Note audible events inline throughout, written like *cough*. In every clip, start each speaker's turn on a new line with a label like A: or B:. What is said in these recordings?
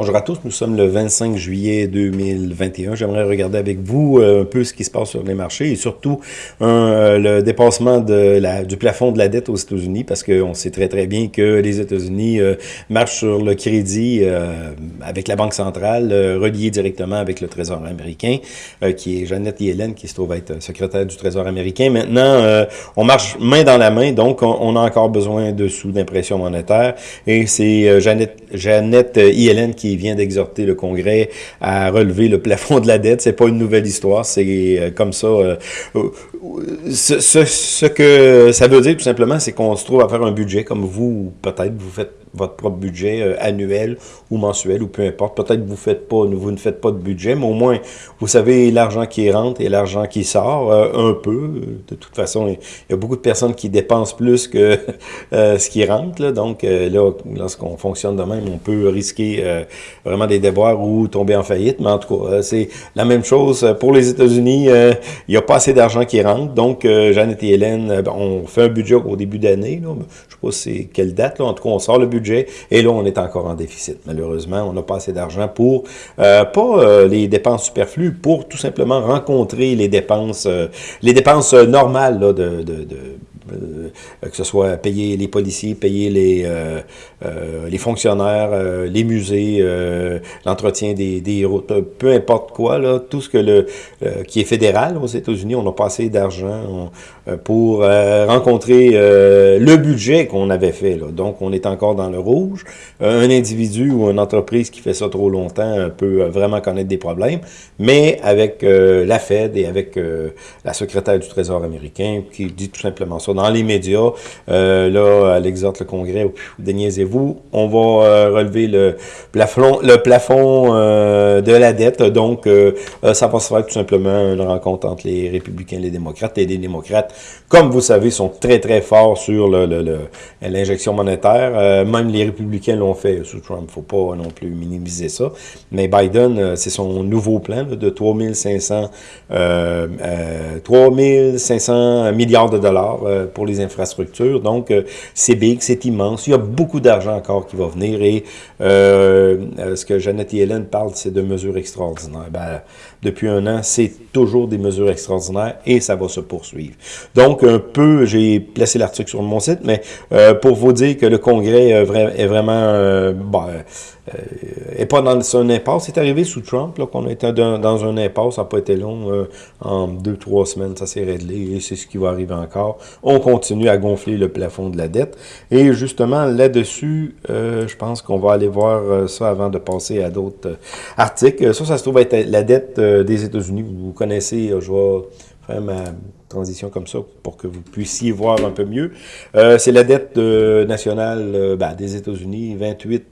A: Bonjour à tous, nous sommes le 25 juillet 2021. J'aimerais regarder avec vous euh, un peu ce qui se passe sur les marchés et surtout euh, le dépassement du plafond de la dette aux États-Unis parce qu'on sait très très bien que les États-Unis euh, marchent sur le crédit avec la Banque centrale, relié directement avec le Trésor américain, qui est Jeannette Yellen qui se trouve être secrétaire du Trésor américain. Maintenant, on marche main dans la main, donc on, a encore besoin de sous d'impression monétaire et c'est Jeannette Yellen qui vient d'exhorter le Congrès à relever le plafond de la dette. C'est pas une nouvelle histoire, c'est euh, comme ça. Euh, euh, ce, que ça veut dire tout simplement, c'est qu'on se trouve à faire un budget comme vous, peut-être vous faites votre propre budget euh, annuel ou mensuel ou peu importe. Peut-être que vous faites pas, vous ne faites pas de budget, mais au moins vous savez l'argent qui rentre et l'argent qui sort euh, un peu. De toute façon, il y a beaucoup de personnes qui dépensent plus que *laughs* euh, ce qui rentre. Là. Donc là, lorsqu'on fonctionne de même, on peut risquer vraiment des déboires ou tomber en faillite. Mais en tout cas, c'est la même chose pour les États-Unis. il n'y a pas assez d'argent qui rentre. Donc, Jeannette et Hélène, on fait un budget au début d'année. Je ne sais pas c'est quelle date. Là. En tout cas, on sort le budget et là, on est encore en déficit. Malheureusement, on n'a pas assez d'argent pour, euh, pas euh, les dépenses superflues, pour tout simplement rencontrer les dépenses, euh, les dépenses normales de, que ce soit payer les policiers, payer les, les fonctionnaires, les musées, l'entretien des, des, routes, peu importe quoi, là, tout ce que le qui est fédéral aux États-Unis, on n'a pas assez d'argent pour rencontrer le budget qu'on avait fait. Là. Donc, on est encore dans le rouge. Euh, un individu ou une entreprise qui fait ça trop longtemps euh, peut euh, vraiment connaître des problèmes, mais avec la Fed et avec la secrétaire du Trésor américain qui dit tout simplement ça dans les médias, là, elle exhorte le Congrès, déniaisez-vous, on va relever le plafond, le plafond de la dette, donc ça va se faire tout simplement une rencontre entre les républicains et les démocrates, et les démocrates, comme vous savez, sont très très forts sur l'injection monétaire, même les républicains l'ont fait sous Trump, faut pas non plus minimiser ça. Mais Biden, euh, c'est son nouveau plan de 3500 euh, euh, 3500 milliards de dollars euh, pour les infrastructures. Donc, c'est big, c'est immense. Il y a beaucoup d'argent encore qui va venir et ce que Janet Yellen parle, c'est de mesures extraordinaires. Ben, depuis un an, c'est toujours des mesures extraordinaires et ça va se poursuivre. Donc, un peu, j'ai placé l'article sur mon site, mais pour vous dire que le Congrès est vraiment... Euh, bon, euh, pas dans un impasse. C'est arrivé sous Trump qu'on était dans, dans un impasse. Ça n'a pas été long. Euh, en deux, trois semaines, ça s'est réglé et c'est ce qui va arriver encore. On continue à gonfler le plafond de la dette. Et justement, là-dessus, je pense qu'on va aller voir ça avant de passer à d'autres articles. Ça, ça se trouve être la dette des États-Unis. Vous connaissez, je vais faire ma transition comme ça pour que vous puissiez voir un peu mieux. Euh, c'est la dette euh, nationale euh, ben, des États-Unis, 28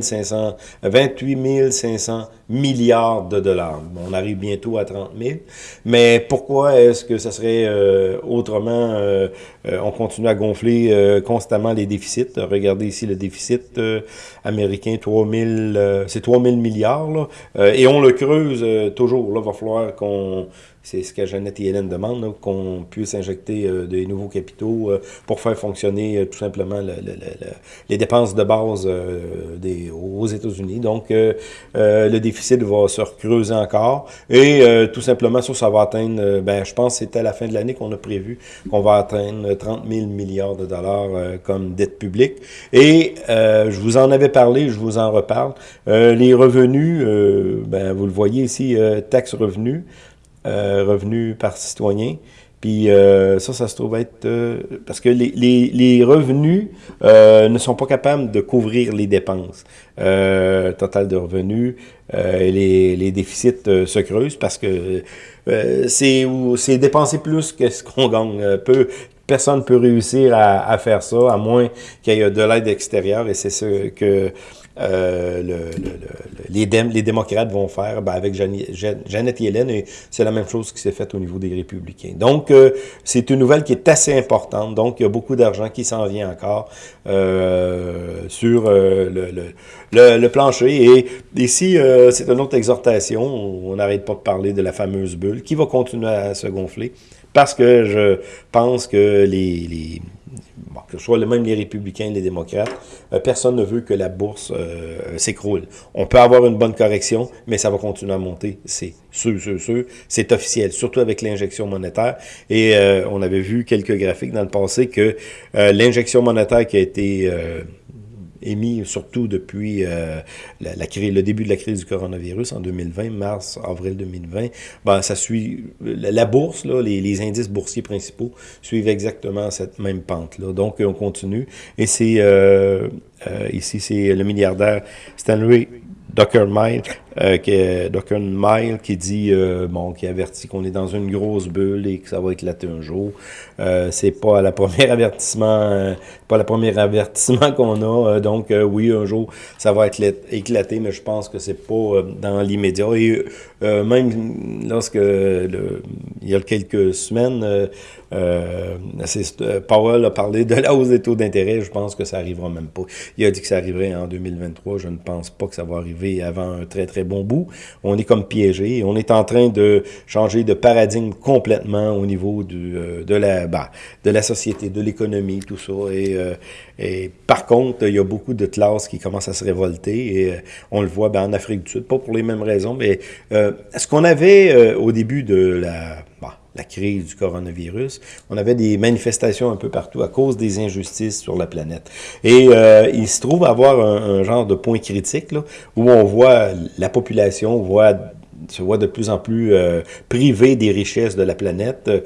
A: 500, 28 500 milliards de dollars. On arrive bientôt à 30 000. Mais pourquoi est-ce que ça serait autrement, on continue à gonfler constamment les déficits? Regardez ici le déficit américain, 3 000, c'est 3 000 milliards. Là, et on le creuse toujours. Là, va falloir qu'on c'est ce que Jeannette et Hélène demandent, qu'on puisse injecter euh, des nouveaux capitaux euh, pour faire fonctionner euh, tout simplement les dépenses de base des, aux États-Unis. Donc, le déficit va se creuser encore. Et tout simplement, ça, ça va atteindre, ben, je pense que c'était à la fin de l'année qu'on a prévu qu'on va atteindre 30 000 milliards de dollars comme dette publique. Et je vous en avais parlé, je vous en reparle. les revenus, ben, vous le voyez ici, taxes revenus, euh, revenus par citoyen. Puis euh, ça, ça se trouve être... Euh, parce que les, les, les revenus ne sont pas capables de couvrir les dépenses totales de revenus. et les, les déficits se creusent parce que c'est dépenser plus que ce qu'on gagne. peu, personne ne peut réussir à, à, faire ça, à moins qu'il y ait de l'aide extérieure. Et c'est ce que euh, le, les, démocrates vont faire ben, avec Jeannette Yellen, et c'est la même chose qui s'est faite au niveau des républicains. Donc, euh, c'est une nouvelle qui est assez importante. Donc, il y a beaucoup d'argent qui s'en vient encore euh, sur le, plancher. Et ici, c'est une autre exhortation. On n'arrête pas de parler de la fameuse bulle qui va continuer à se gonfler. Parce que je pense que les, les que ce soit même les républicains, les démocrates, euh, personne ne veut que la bourse euh, s'écroule. On peut avoir une bonne correction, mais ça va continuer à monter. C'est sûr, sûr, sûr. C'est officiel, surtout avec l'injection monétaire. Et euh, on avait vu quelques graphiques dans le passé que l'injection monétaire qui a été émis surtout depuis euh, le début de la crise du coronavirus en 2020, mars, avril 2020, ben, ça suit la, bourse, les, indices boursiers principaux suivent exactement cette même pente-là. Donc, on continue. Et c'est euh, euh, ici, c'est le milliardaire Stanley Mile, euh, qui, Mile qui dit, euh, bon, qui avertit qu'on est dans une grosse bulle et que ça va éclater un jour. Euh, c'est pas la première *laughs* avertissement, euh, pas le premier avertissement qu'on a. Euh, donc oui, un jour ça va éclater, mais je pense que c'est pas dans l'immédiat. Et même lorsque il y a quelques semaines, euh, Powell a parlé de la hausse des taux d'intérêt. Je pense que ça arrivera même pas. Il a dit que ça arriverait en 2023. Je ne pense pas que ça va arriver avant un très très bon bout. On est comme piégé. On est en train de changer de paradigme complètement au niveau du, de la bah, de la société, de l'économie, tout ça. Et, euh, et, par contre, il y a beaucoup de classes qui commencent à se révolter. Et euh, on le voit ben, en Afrique du Sud, pas pour les mêmes raisons, mais euh, ce qu'on avait au début de la... La crise du coronavirus, on avait des manifestations un peu partout à cause des injustices sur la planète. Et il se trouve avoir un, genre de point critique là, où on voit la population, on voit se voit de plus en plus euh, privé des richesses de la planète, euh,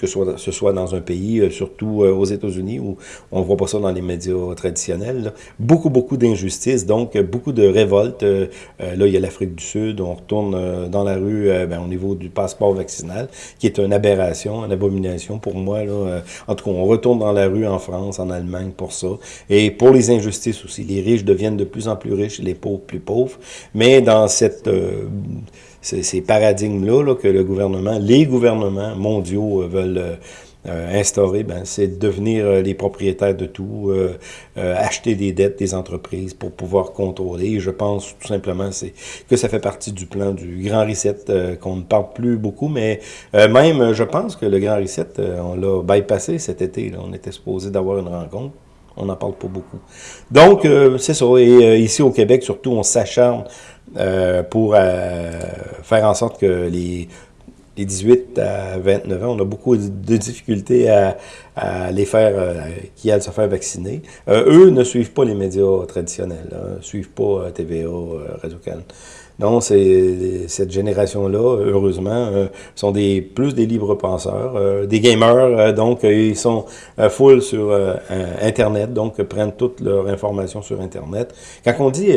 A: que, ce soit dans un pays, euh, surtout aux États-Unis, où on voit pas ça dans les médias traditionnels. Beaucoup, beaucoup d'injustices, donc beaucoup de révoltes. là, il y a l'Afrique du Sud, on retourne dans la rue ben, au niveau du passeport vaccinal, qui est une aberration, une abomination pour moi. Là. en tout cas, on retourne dans la rue en France, en Allemagne pour ça. Et pour les injustices aussi, les riches deviennent de plus en plus riches, les pauvres plus pauvres. Mais dans cette ces, paradigmes-là que le gouvernement, les gouvernements mondiaux euh, veulent euh, euh, instaurer, ben, c'est devenir les propriétaires de tout, acheter des dettes des entreprises pour pouvoir contrôler. Je pense tout simplement que ça fait partie du plan du Grand Reset qu'on ne parle plus beaucoup, mais même je pense que le Grand Reset, on l'a bypassé cet été. Là. On était supposé d'avoir une rencontre. On n'en parle pas beaucoup. Donc, c'est ça. Et ici au Québec, surtout, on s'acharne euh, pour euh, faire en sorte que les, les 18 à 29 ans, on a beaucoup de difficultés à, les faire, euh, qui aillent se faire vacciner. eux ne suivent pas les médias traditionnels, hein, ne suivent pas TVA, Radio-Can. Non, c'est cette génération-là, heureusement, sont des plus des libres penseurs, des gamers, donc ils sont full sur Internet, donc prennent toute leur information sur Internet. Quand on dit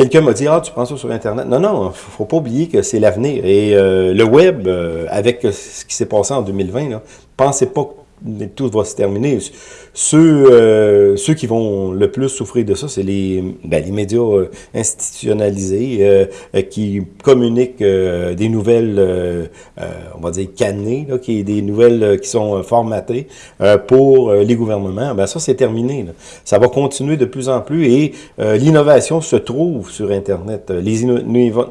A: Quelqu'un m'a dit, ah, tu prends ça sur Internet. Non, non, faut pas oublier que c'est l'avenir. Et euh, le web, euh, avec ce qui s'est passé en 2020, là, pensez pas tout va se terminer. Ceux, euh, ceux qui vont le plus souffrir de ça, c'est les, ben, les médias euh, institutionnalisés euh, qui communiquent des nouvelles, on va dire cannées, là, qui des nouvelles qui sont formatées pour les gouvernements. Ben ça, c'est terminé. Là. Ça va continuer de plus en plus et l'innovation se trouve sur Internet. Les,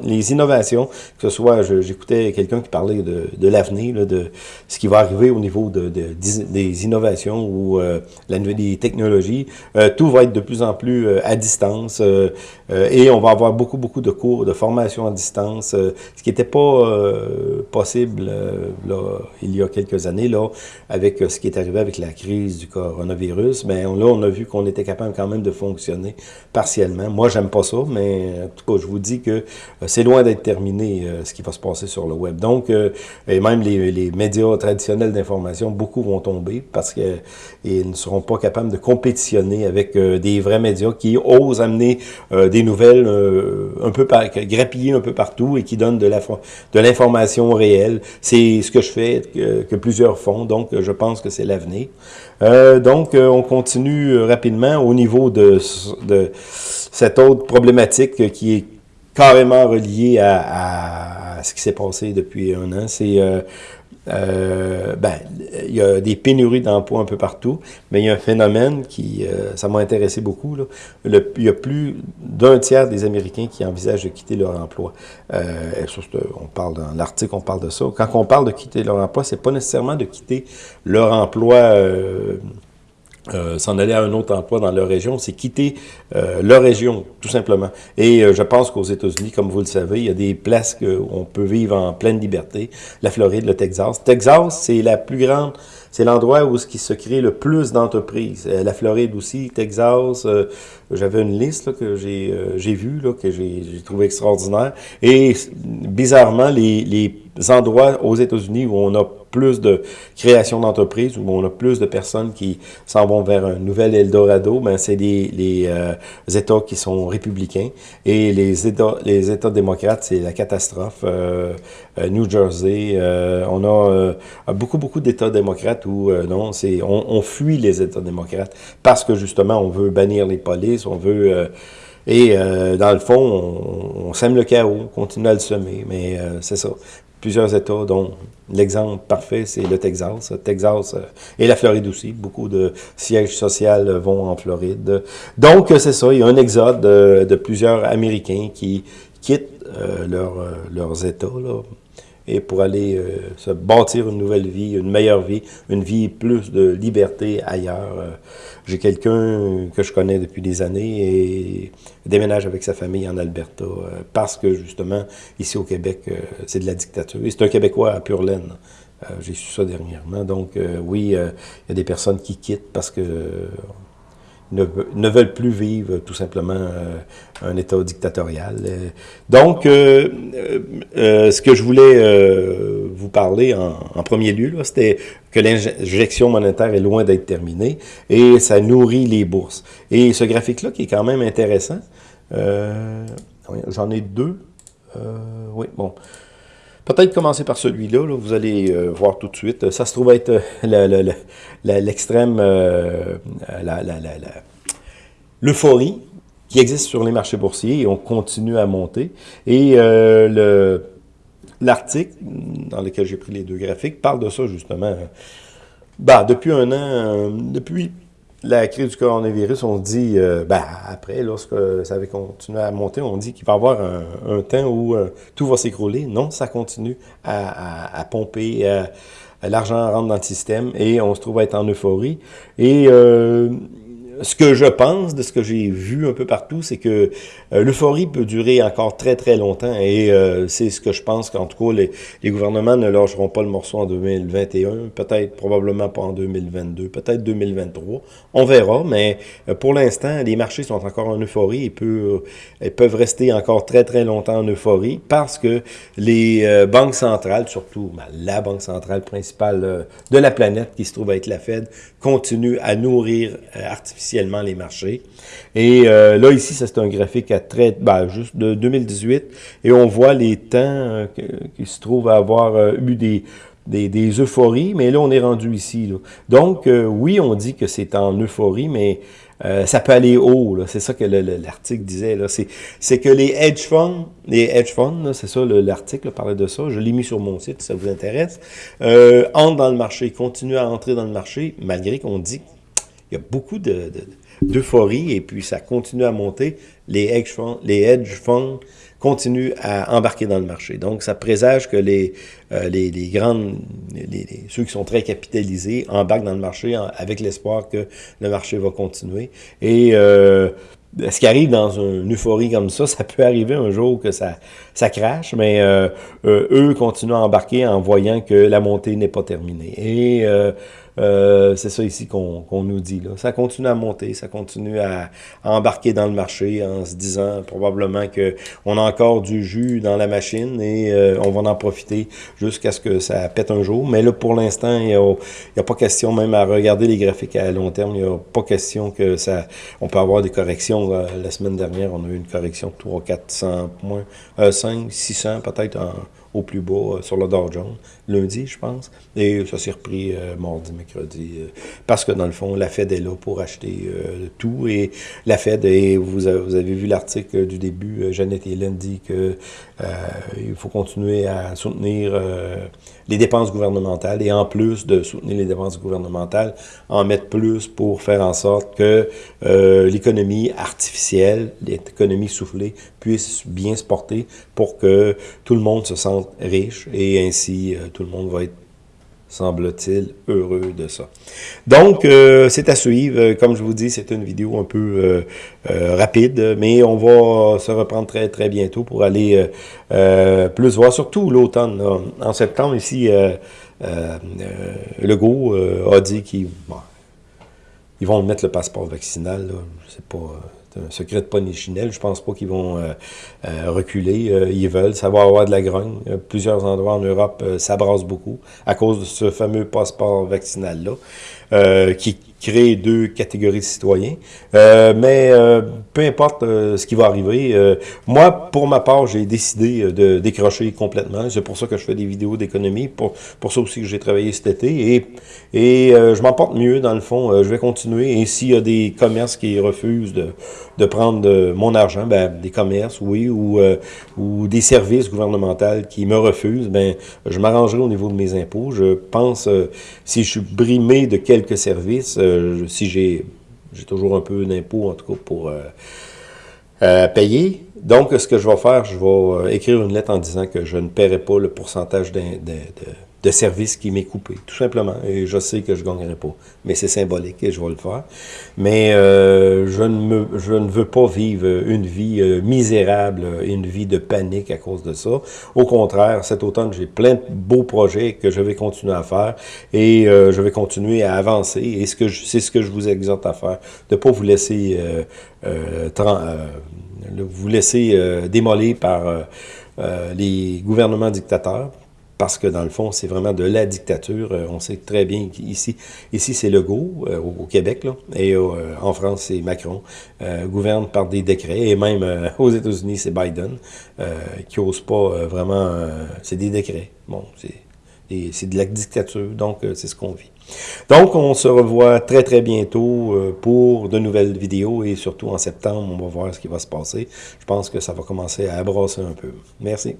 A: les innovations, que ce soit, j'écoutais quelqu'un qui parlait de, de l'avenir, de ce qui va arriver au niveau de, de des innovations ou la nouvelle technologies, euh, tout va être de plus en plus euh, à distance euh, et on va avoir beaucoup, beaucoup de cours, de formation à distance, ce qui n'était pas possible là, il y a quelques années, là, avec ce qui est arrivé avec la crise du coronavirus. Mais là, on a vu qu'on était capable quand même de fonctionner partiellement. Moi, j'aime pas ça, mais en tout cas, je vous dis que c'est loin d'être terminé ce qui va se passer sur le web. Donc, même les, les médias traditionnels d'information, beaucoup vont tomber parce qu'ils ne seront pas capables de compétitionner avec euh, des vrais médias qui osent amener euh, des nouvelles euh, un peu par, grappillées un peu partout et qui donnent de l'information réelle. C'est ce que je fais, que, plusieurs font, donc je pense que c'est l'avenir. donc, on continue rapidement au niveau de, cette autre problématique qui est carrément reliée à ce qui s'est passé depuis un an. C'est euh, ben, il y a des pénuries d'emplois un peu partout, mais il y a un phénomène qui, euh, ça m'a intéressé beaucoup. Là. Il y a plus d'un tiers des Américains qui envisagent de quitter leur emploi. Euh, on parle dans l'article, on parle de ça. Quand on parle de quitter leur emploi, c'est pas nécessairement de quitter leur emploi euh, s'en aller à un autre emploi dans leur région, c'est quitter euh, leur région, tout simplement. Et euh, je pense qu'aux États-Unis, comme vous le savez, il y a des places où on peut vivre en pleine liberté. La Floride, le Texas. Texas, c'est la plus grande, c'est l'endroit où qui se crée le plus d'entreprises. la Floride aussi, Texas, j'avais une liste là, que j'ai j'ai vue, là, que j'ai trouvé extraordinaire. Et bizarrement, les, les endroits aux États-Unis où on a plus de création d'entreprises, où on a plus de personnes qui s'en vont vers un nouvel Eldorado, ben c'est les, les euh, États qui sont républicains. Et les États, les États démocrates, c'est la catastrophe. Euh, euh New Jersey, euh, on a beaucoup, beaucoup d'États démocrates où non, c'est on, fuit les États démocrates parce que justement, on veut bannir les polices, on veut... Et dans le fond, on, sème le chaos, on continue à le semer, mais c'est ça plusieurs États, dont l'exemple parfait, c'est le Texas. Texas euh, et la Floride aussi. Beaucoup de sièges sociaux vont en Floride. Donc, c'est ça, il y a un exode de, plusieurs Américains qui quittent euh, leur, euh, leurs États, là, et pour aller euh, se bâtir une nouvelle vie, une meilleure vie, une vie plus de liberté ailleurs. Euh, j'ai quelqu'un que je connais depuis des années et déménage avec sa famille en Alberta euh, parce que justement, ici au Québec, c'est de la dictature. C'est un Québécois à pure laine. J'ai su ça dernièrement. Donc oui, il y a des personnes qui quittent parce que ne, veulent plus vivre tout simplement euh, un État dictatorial. Euh, donc, euh, ce que je voulais vous parler en, en premier lieu, c'était que l'injection monétaire est loin d'être terminée et ça nourrit les bourses. Et ce graphique-là qui est quand même intéressant, j'en ai deux. oui, bon. Peut-être commencer par celui-là, vous allez euh, voir tout de suite. Ça se trouve être euh, l'extrême, euh, l'euphorie qui existe sur les marchés boursiers et on continue à monter. Et l'article dans lequel j'ai pris les deux graphiques parle de ça justement. Bah, depuis un an, depuis la crise du coronavirus, on dit, euh, ben, après, lorsque ça avait continué à monter, on dit qu'il va y avoir un, temps où euh, tout va s'écrouler. Non, ça continue à, à, pomper, l'argent rentre dans le système et on se trouve à être en euphorie. Et euh, ce que je pense, de ce que j'ai vu un peu partout, c'est que euh, l'euphorie peut durer encore très très longtemps et euh, c'est ce que je pense qu'en tout cas les, gouvernements ne lâcheront pas le morceau en 2021, peut-être probablement pas en 2022, peut-être 2023, on verra, mais euh, pour l'instant les marchés sont encore en euphorie et peuvent, rester encore très très longtemps en euphorie parce que les banques centrales, surtout ben, la banque centrale principale de la planète qui se trouve être la Fed, continue à nourrir artificiellement les marchés. Et euh, là, ici, c'est un graphique à très, ben, juste de 2018, et on voit les temps euh, qui se trouvent à avoir euh, eu des, des, euphories, mais là, on est rendu ici. Donc, oui, on dit que c'est en euphorie, mais ça peut aller haut. C'est ça que l'article disait. C'est que les hedge funds, les hedge funds, c'est ça, l'article parlait de ça, je l'ai mis sur mon site si ça vous intéresse, entrent dans le marché, continuent à entrer dans le marché, malgré qu'on dit il y a beaucoup d'euphorie de, et puis ça continue à monter. Les hedge funds, les hedge funds continuent à embarquer dans le marché. Donc, ça présage que les, euh, les, les, grandes, les, ceux qui sont très capitalisés embarquent dans le marché avec l'espoir que le marché va continuer. Et euh, ce qui arrive dans une euphorie comme ça, *laughs* ça peut arriver un jour que ça, ça crache, mais euh, euh eux continuent à embarquer en voyant que la montée n'est pas terminée. Et euh, euh, c'est ça ici qu'on nous dit. Là. Ça continue à monter, ça continue à, embarquer dans le marché en se disant probablement que on a encore du jus dans la machine et euh, on va en profiter jusqu'à ce que ça pète un jour. Mais là, pour l'instant, il n'y a, pas question même à regarder les graphiques à long terme. Il n'y a pas question que ça... On peut avoir des corrections. La semaine dernière, on a eu une correction de 300, 400 points, euh, 5, 600 peut-être au plus bas sur le Dow Jones, lundi, je pense. Et ça s'est repris mardi, mercredi, parce que dans le fond, la Fed est là pour acheter tout. Et la Fed, et vous avez, vu l'article du début, Jeannette Hélène dit que il faut continuer à soutenir les dépenses gouvernementales et en plus de soutenir les dépenses gouvernementales, en mettre plus pour faire en sorte que euh, l'économie artificielle, l'économie soufflée puisse bien se porter pour que tout le monde se sente riche et ainsi euh, tout le monde va être semble-t-il, heureux de ça. Donc, euh, c'est à suivre. Comme je vous dis, c'est une vidéo un peu rapide, mais on va se reprendre très, très bientôt pour aller plus voir, surtout l'automne. En septembre, ici, Legault a dit qu'il ils vont mettre le passeport vaccinal. Là. C'est pas un secret de ponichinelle. Je pense pas qu'ils vont euh, euh, reculer. Euh, ils veulent. Ça va avoir de la grogne. plusieurs endroits en Europe s'abrassent beaucoup à cause de ce fameux passeport vaccinal-là, qui créer deux catégories de citoyens. Euh, mais euh, peu importe euh, ce qui va arriver, moi, pour ma part, j'ai décidé de décrocher complètement. C'est pour ça que je fais des vidéos d'économie, pour, pour ça aussi que j'ai travaillé cet été. Et, et je m'en porte mieux, dans le fond. je vais continuer. Et s'il y a des commerces qui refusent de, de prendre mon argent, ben, des commerces, oui, ou, ou des services gouvernementaux qui me refusent, ben, je m'arrangerai au niveau de mes impôts. Je pense, si je suis brimé de quelques services, si j'ai toujours un peu d'impôts, en tout cas, pour euh, euh, payer. Donc, ce que je vais faire, je vais euh, écrire une lettre en disant que je ne paierai pas le pourcentage de service qui m'est coupé, tout simplement. Et je sais que je ne gagnerai pas. Mais c'est symbolique et je vais le faire. Mais euh, je, ne me, je ne veux pas vivre une vie euh, misérable, une vie de panique à cause de ça. Au contraire, cet automne, j'ai plein de beaux projets que je vais continuer à faire et euh, je vais continuer à avancer. Et c'est ce que je vous exhorte à faire, de ne pas vous laisser, vous laisser démolir par les gouvernements dictateurs parce que dans le fond, c'est vraiment de la dictature. Euh, on sait très bien qu'ici, ici, c'est Legault, euh, au, Québec, là, et euh, en France, c'est Macron, gouverne par des décrets, et même aux États-Unis, c'est Biden, qui n'ose pas vraiment... c'est des décrets. Bon, c'est de la dictature, donc c'est ce qu'on vit. Donc, on se revoit très, très bientôt pour de nouvelles vidéos, et surtout en septembre, on va voir ce qui va se passer. Je pense que ça va commencer à brasser un peu. Merci.